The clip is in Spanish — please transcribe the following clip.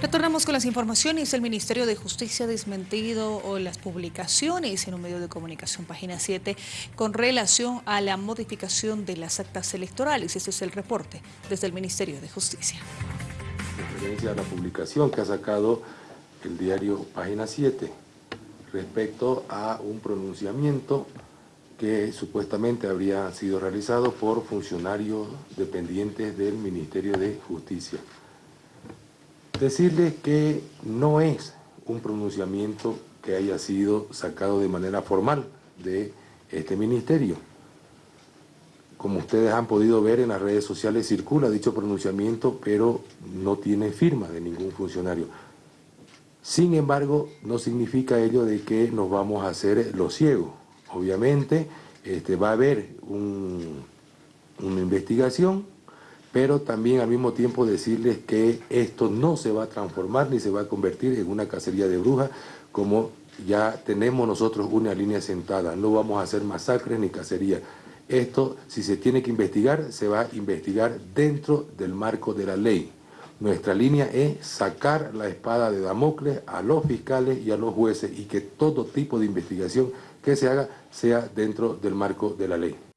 Retornamos con las informaciones. El Ministerio de Justicia ha desmentido las publicaciones en un medio de comunicación, página 7, con relación a la modificación de las actas electorales. Este es el reporte desde el Ministerio de Justicia. En referencia a la publicación que ha sacado el diario Página 7 respecto a un pronunciamiento que supuestamente habría sido realizado por funcionarios dependientes del Ministerio de Justicia. Decirles que no es un pronunciamiento que haya sido sacado de manera formal de este ministerio. Como ustedes han podido ver en las redes sociales circula dicho pronunciamiento, pero no tiene firma de ningún funcionario. Sin embargo, no significa ello de que nos vamos a hacer los ciegos. Obviamente este, va a haber una investigación pero también al mismo tiempo decirles que esto no se va a transformar ni se va a convertir en una cacería de brujas como ya tenemos nosotros una línea sentada, no vamos a hacer masacres ni cacería. Esto, si se tiene que investigar, se va a investigar dentro del marco de la ley. Nuestra línea es sacar la espada de Damocles a los fiscales y a los jueces y que todo tipo de investigación que se haga sea dentro del marco de la ley.